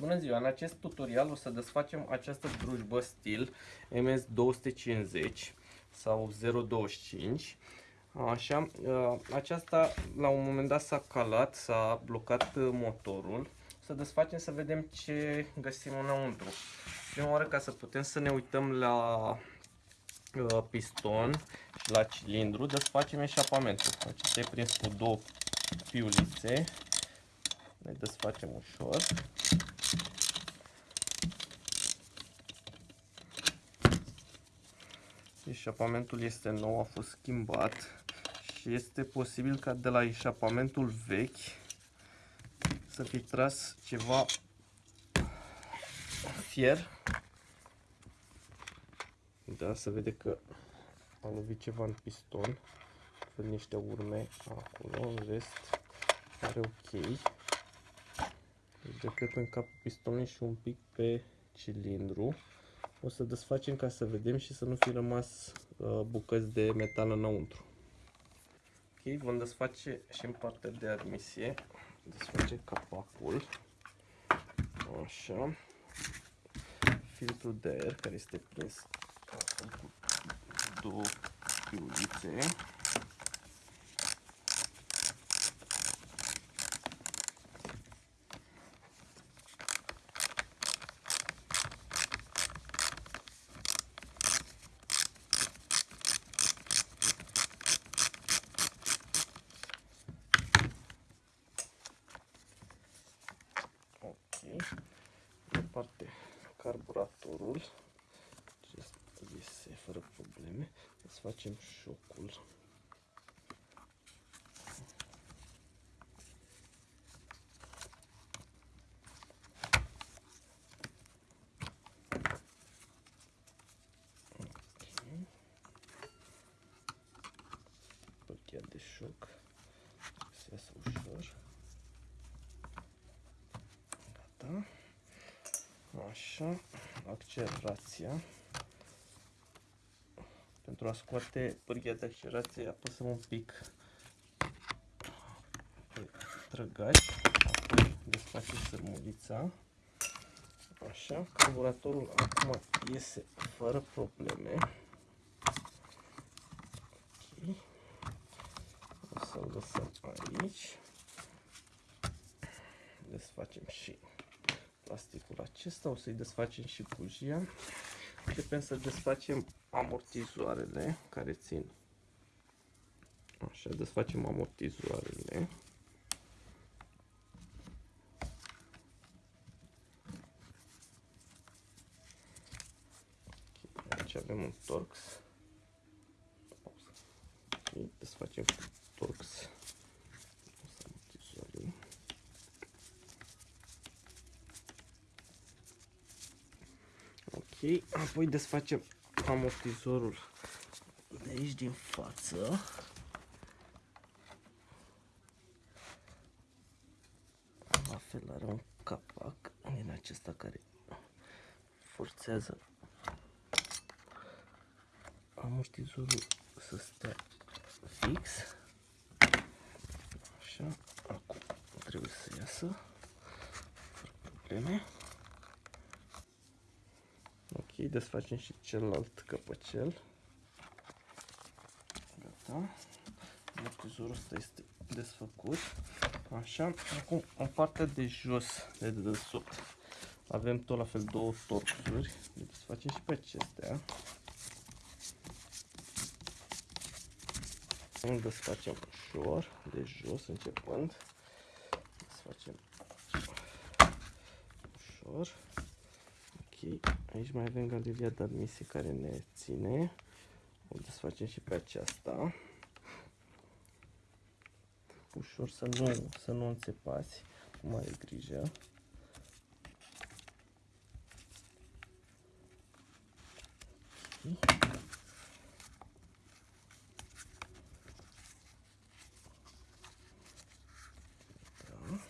Bună ziua! În acest tutorial o să desfacem această drujbă stil MS250 sau 025 Așa, ă, aceasta la un moment dat s-a calat, s-a blocat motorul. Să desfacem să vedem ce găsim înăuntru. Prima oară ca să putem să ne uităm la ă, piston și la cilindru Desfacem eșapamentul. Acesta e prins cu două piulițe Ne desfacem ușor Eșapamentul este nou, a fost schimbat și este posibil ca de la eșapamentul vechi să fi tras ceva fier. Da, se vede că a lovit ceva în piston. Fel niște urme acolo, în rest are ok. Deci decât în capul pistonului și un pic pe cilindru. O să desfacem ca să vedem și să nu fi rămas uh, bucăți de metal înăuntru. Ok, vom desface și în partea de admisie. Desface capacul. Așa. Filtrul de aer care este prins cu două piulițe. departe carburatorul acest iese fără probleme să facem șocul okay. de șoc se iasă ușor gata Așa, accelerația. Pentru a scoate pârghia de accelerație apăsăm un pic pe trăgaci, apoi desfacem sărmulița. Așa, carburatorul acum iese fără probleme. Ok. O să-l lăsăm aici. Desfacem și plasticul acesta, o să-i desfacem și bujia. Începem să desfacem amortizoarele care țin. Așa, desfacem amortizoarele. Aici avem un Torx. Okay, desfacem Torx Ok, apoi desfacem amortizorul de aici din față. La fel are un capac din acesta care forțează amortizorul să stea fix. Așa, acum trebuie să iasă fără probleme desfacem și celălalt căpăcel. Gata. Amortizorul ăsta este desfăcut. Așa, acum în partea de jos, de dedesubt, avem tot la fel două torxuri. Le desfacem și pe acestea. Îl desfacem ușor, de jos începând. Desfacem ușor. Ok, aici mai avem galeria de admisie care ne ține. O desfacem și pe aceasta. Ușor să nu, să nu înțepați, cu mare grijă. Okay. Da.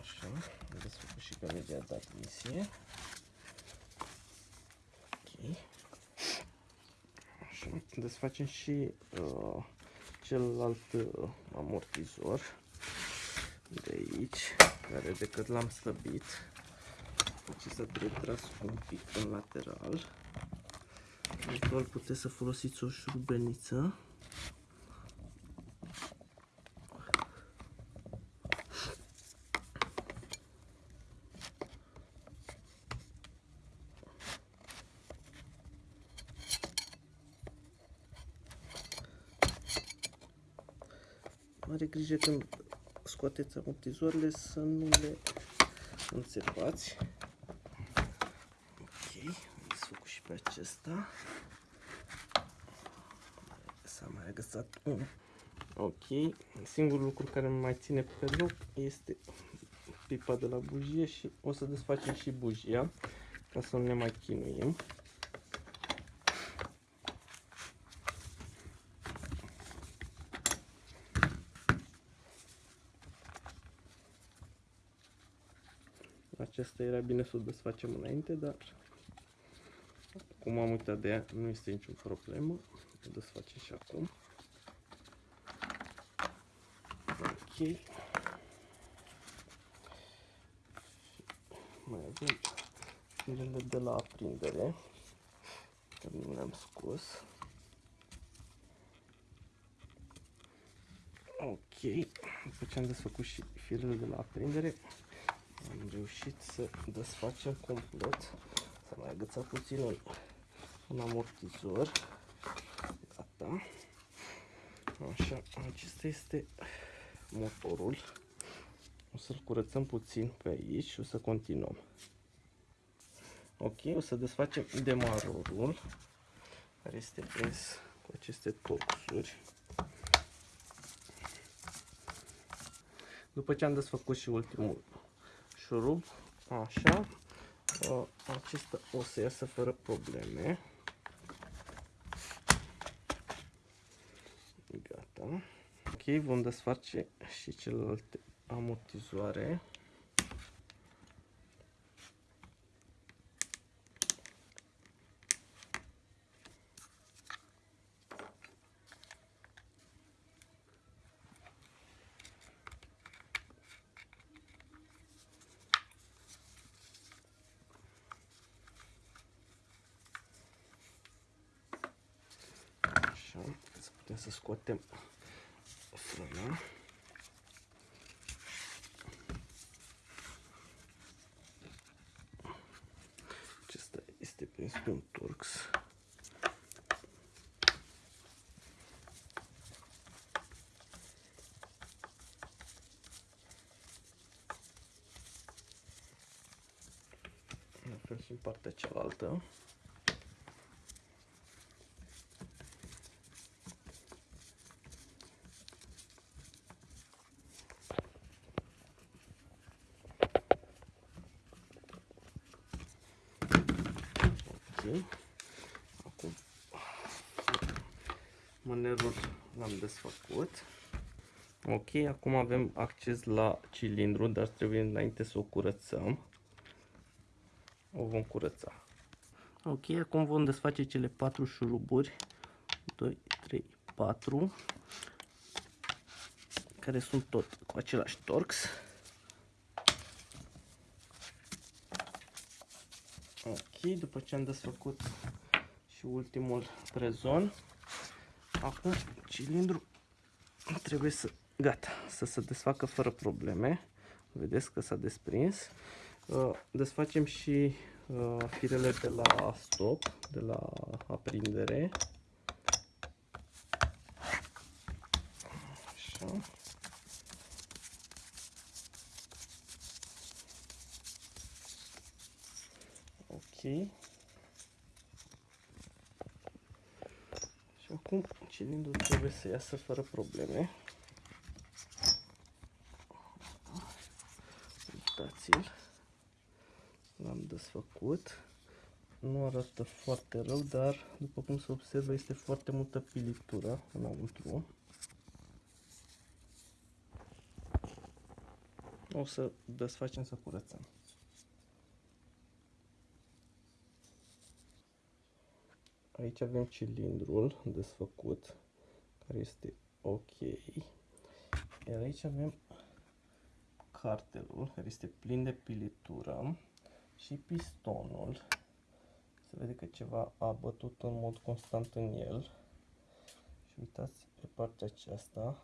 Așa, desfăcut și galeria de admisie. Așa, desfacem și uh, celălalt uh, amortizor. de aici, care decât l-am slăbit, deci să trebuie tras un pic în lateral. Eventual puteți să folosiți o șurubeniță. Mare grijă când scoateți amortizoarele să nu le înțepați. Ok, am desfăcut și pe acesta. S-a mai agățat un. Ok, singurul lucru care mai ține pe loc este pipa de la bujie și o să desfacem și bujia ca să nu ne mai chinuim. Acesta era bine să o desfacem înainte, dar cum am uitat de ea, nu este niciun problemă. O desfacem și acum. Ok. Mai avem firele de la aprindere, care nu le-am scos. Ok, după ce am desfăcut și firele de la aprindere, am reușit să desfacem complet. S-a mai agățat puțin un, un amortizor. Gata. Așa, acesta este motorul. O să-l curățăm puțin pe aici și o să continuăm. Ok, o să desfacem demarorul care este prins cu aceste torxuri. După ce am desfăcut și ultimul șurub, așa, acesta o să iasă fără probleme. Gata. Ok, vom desface și celelalte amortizoare. putem să scoatem frâna. Acesta este prins pe un torx. La fel și în partea cealaltă. Acum mânerul l-am desfăcut. Ok, acum avem acces la cilindru, dar trebuie înainte să o curățăm. O vom curăța. Ok, acum vom desface cele patru șuruburi. 2, 3, 4 care sunt tot cu același torx. Ok, după ce am desfăcut și ultimul prezon, acum cilindru trebuie să, gata, să se desfacă fără probleme. Vedeți că s-a desprins. Uh, desfacem și uh, firele de la stop, de la aprindere. Așa. Și acum cilindrul trebuie să iasă fără probleme. Uitați-l. L-am desfăcut. Nu arată foarte rău, dar după cum se observă este foarte multă pilitură înăuntru. O să desfacem să curățăm. Aici avem cilindrul desfăcut, care este ok. Iar aici avem carterul, care este plin de pilitură, și pistonul. Se vede că ceva a bătut în mod constant în el. Și uitați pe partea aceasta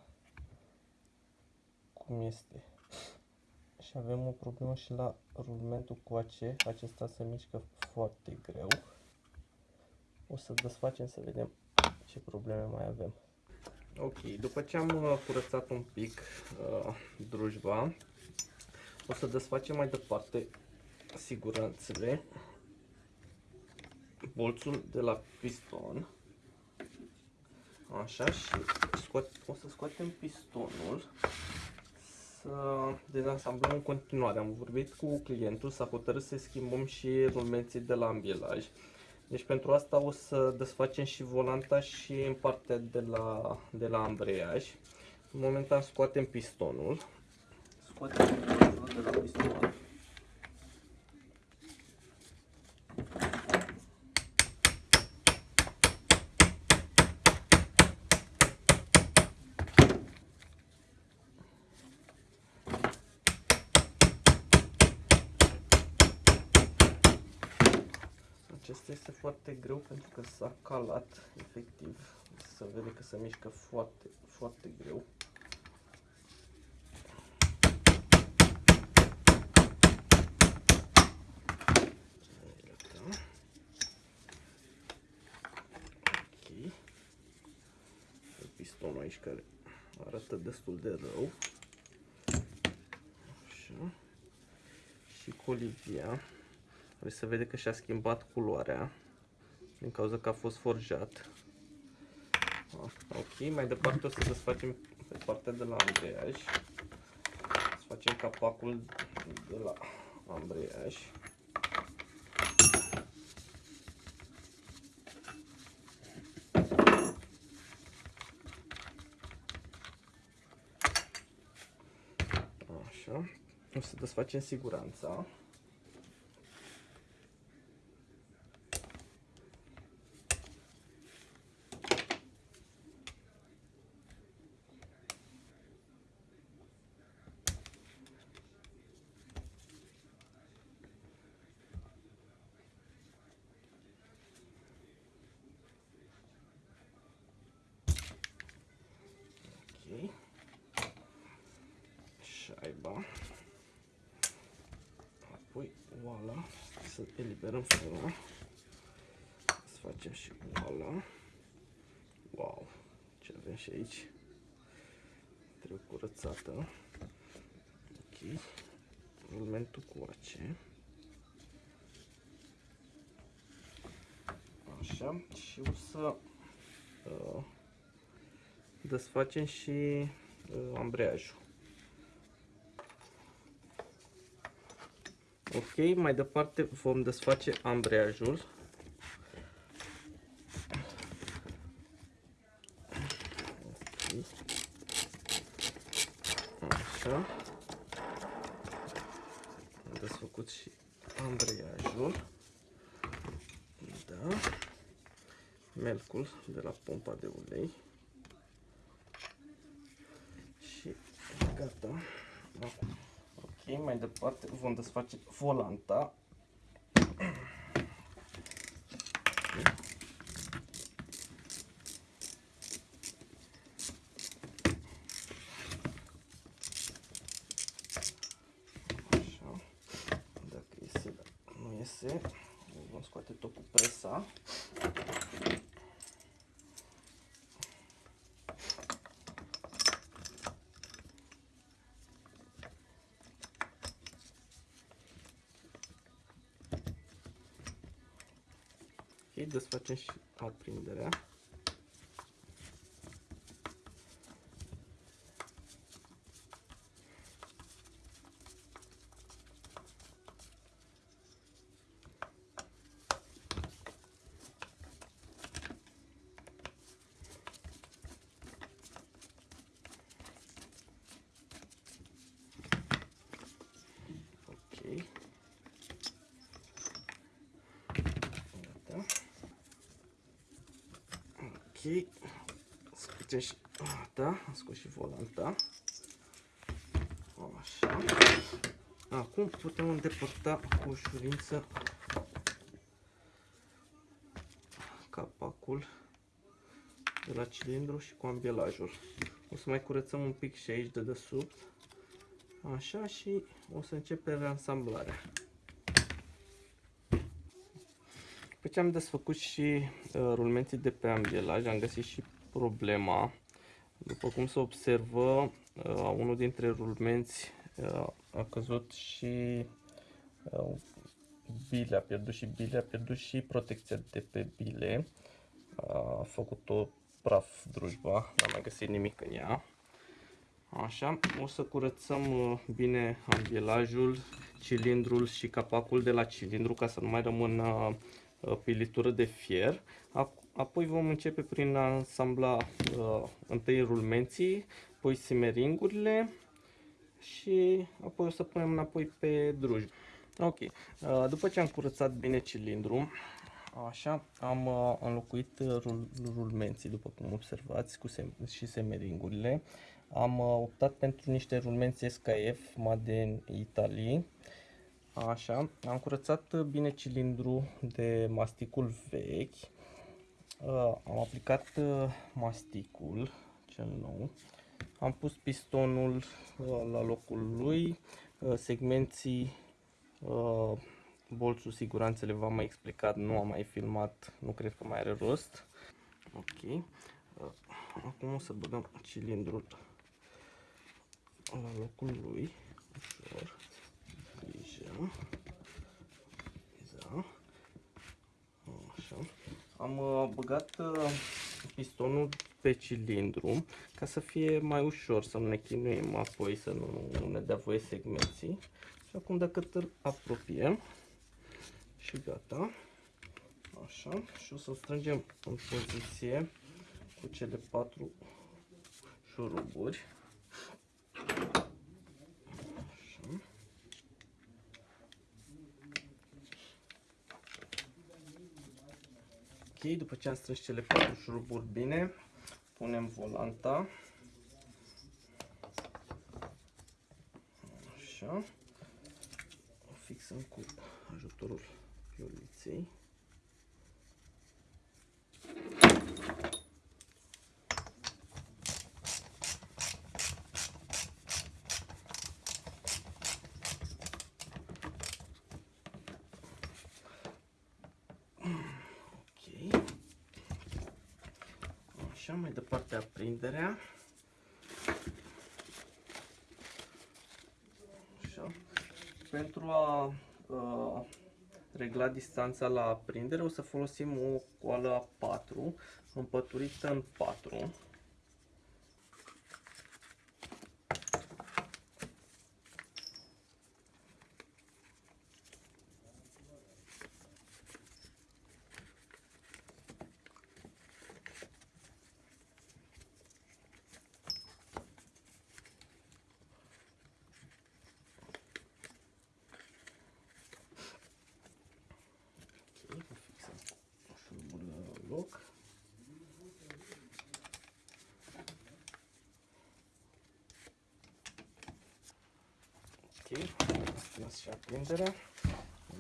cum este. Și avem o problemă și la rulmentul coace. Acesta se mișcă foarte greu. O să desfacem să vedem ce probleme mai avem. Ok, după ce am uh, curățat un pic uh, drujba, o să desfacem mai departe siguranțele, bolțul de la piston, așa și scoat, o să scoatem pistonul, să dezasamblăm în continuare. Am vorbit cu clientul, s-a hotărât să schimbăm și rulmenții de la ambilaj. Deci pentru asta o să desfacem și volanta și în partea de la, de la ambreiaj. În momentan scoatem pistonul. Scoatem pistonul de la piston. Acesta este foarte greu pentru că s-a calat, efectiv. Se vede că se mișcă foarte, foarte greu. Ok. Pistonul aici care arată destul de rău. Așa. Și colivia. Deci se vede că și-a schimbat culoarea din cauza că a fost forjat. Ok, mai departe o să desfacem pe partea de la ambreiaj. Să facem capacul de la ambreiaj. Așa. O să desfacem siguranța. șaiba. Apoi oala, să eliberăm fără. Să facem și oala. Wow, ce avem și aici. Trebuie curățată. Ok. Rulmentul coace. Așa, și o să uh, desfacem și uh, ambreiajul. Ok, mai departe vom desface ambreiajul. Așa. Am desfăcut și ambreiajul. Da. Melcul de la pompa de ulei. Și gata. Acum mai departe vom desface volanta. Așa. Dacă iese, nu iese, vom scoate tot cu presa. Desfacem și aprinderea. Ok, scoatem și, da, am scos și volanta. Așa. Așa. Acum putem îndepărta cu ușurință capacul de la cilindru și cu ambelajul. O să mai curățăm un pic și aici de desubt. Așa și o să începem reansamblarea. După ce am desfăcut și uh, rulmenții de pe ambelaj, am găsit și problema. După cum se observă, uh, unul dintre rulmenți uh, a căzut și uh, bile, a pierdut și bile, a pierdut și protecția de pe bile. A făcut o praf drujba, n-am mai găsit nimic în ea. Așa, o să curățăm uh, bine ambielajul, cilindrul și capacul de la cilindru ca să nu mai rămână uh, pilitură de fier. Apoi vom începe prin a asambla uh, întâi rulmenții, apoi simeringurile și apoi o să punem înapoi pe drujbi. Ok, uh, după ce am curățat bine cilindru, așa, am uh, înlocuit rul, rulmenții, după cum observați, cu sem și semeringurile. Am uh, optat pentru niște rulmenți SKF Made in Italy. Așa, am curățat bine cilindru de masticul vechi. Am aplicat masticul cel nou. Am pus pistonul la locul lui, segmenții bolțul siguranțele v-am mai explicat, nu am mai filmat, nu cred că mai are rost. Ok. Acum o să băgăm cilindrul la locul lui, ușor, grijă, da. așa. Am uh, băgat uh, pistonul pe cilindru ca să fie mai ușor, să nu ne chinuim apoi, să nu, nu ne dea voie segmenții. Și acum dacă îl apropiem și gata, așa, și o să strângem în poziție cu cele patru șuruburi. După ce am strâns cele patru șuruburi bine, punem volanta. Așa. O fixăm cu ajutorul pioliței. Așa, mai departe aprinderea. Așa. Pentru a uh, regla distanța la aprindere o să folosim o coală a 4 împăturită în 4. Și aprinderea.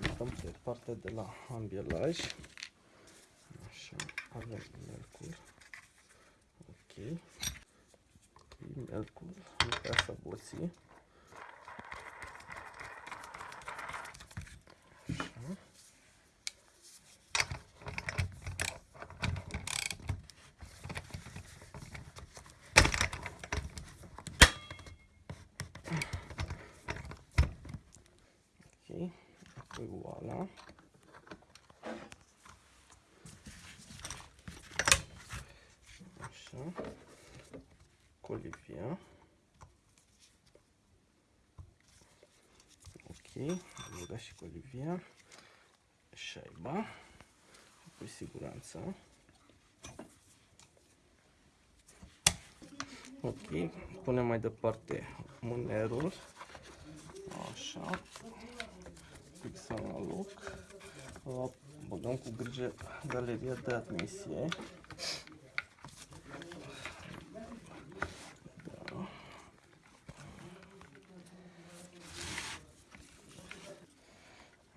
Uităm pe partea de la ambielaj. Așa, avem mercur. Ok. Mercur, nu prea să boții. Voilà. Așa. Colivia. Ok, am băgat și colivia. Șaiba. Și cu siguranță. Ok, punem mai departe mânerul. Așa fixăm la loc. Băgăm cu grijă galeria de admisie. Da.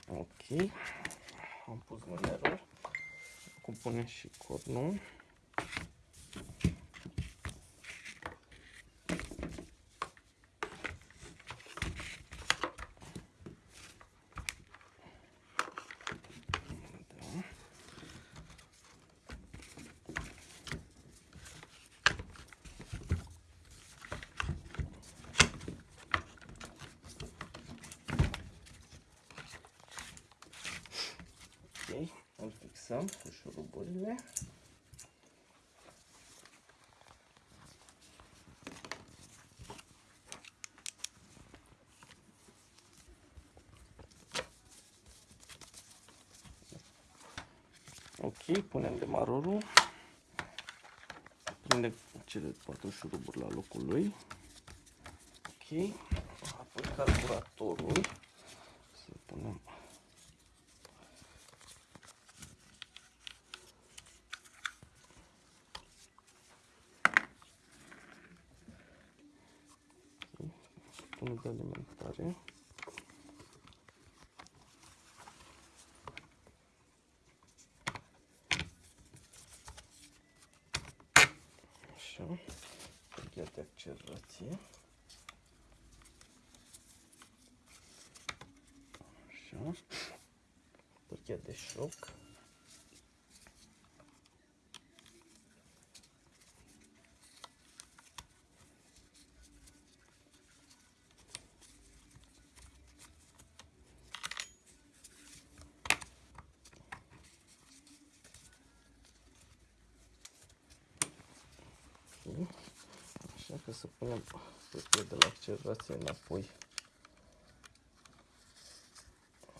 Ok. Am pus mânerul. Acum punem și cornul. Da. Ok, îl fixăm cu șuruburile. Ok, punem demarorul. Prinde cele patru șuruburi la locul lui. Ok, apoi carburatorul. Să punem tunul de alimentare. Așa, pârghia de accelerație. Așa, pârghia de șoc. Ok. Așa că să punem pârghia de la accelerație înapoi.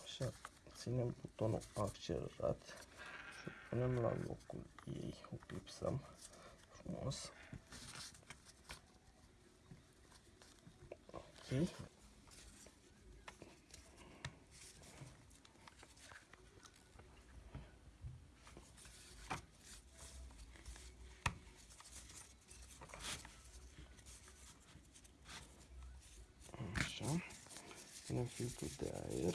Așa, ținem butonul accelerat și îl punem la locul ei. O clipsăm frumos. Ok. Așa. Punem filtrul de aer.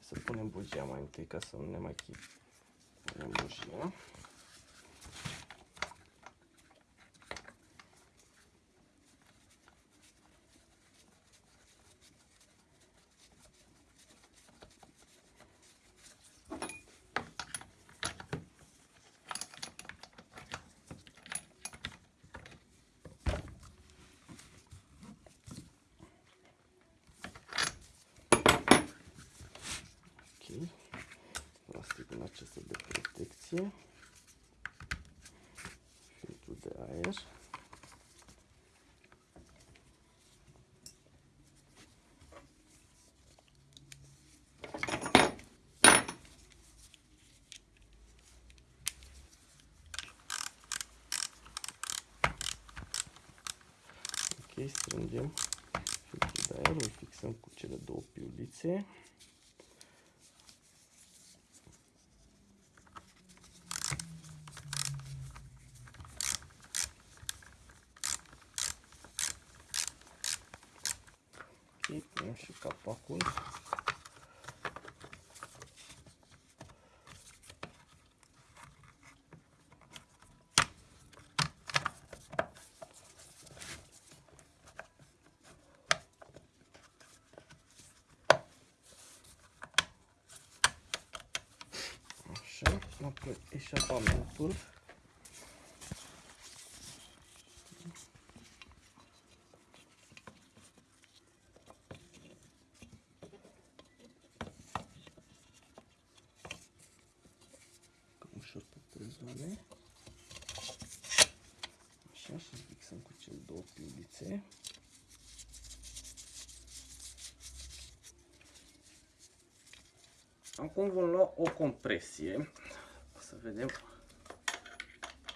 Să punem bugia mai întâi ca să nu ne mai chip. Punem bugia. Ok. Plasticul acesta de protecție. Filtrul de aer. Ok, strângem filtrul de aer, îl fixăm cu cele două piulițe. Ok, punem și capacul. Așa, apoi eșapamentul. Cam ușor pe trei zone. Așa, și fixăm cu cele două piulițe. Acum vom lua o compresie. Să vedem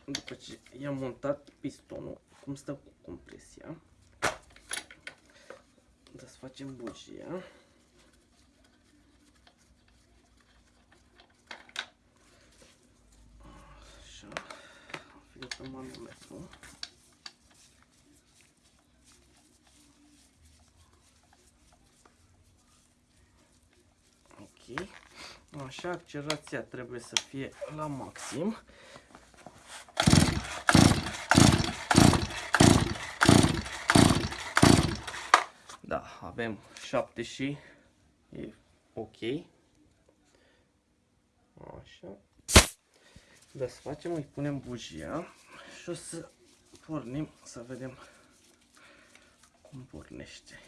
după ce i-am montat pistonul, cum stă cu compresia. Desfacem bugia. Așa, filtrăm manometru. Așa, accelerația trebuie să fie la maxim. Da, avem 7 și e ok. Așa. Desfacem, îi punem bujia și o să pornim să vedem cum pornește.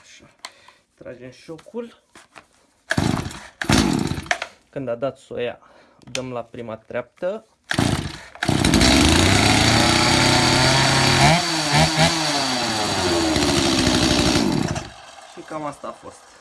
Așa. Tragem șocul. Când a dat soia, dăm la prima treaptă. Și cam asta a fost.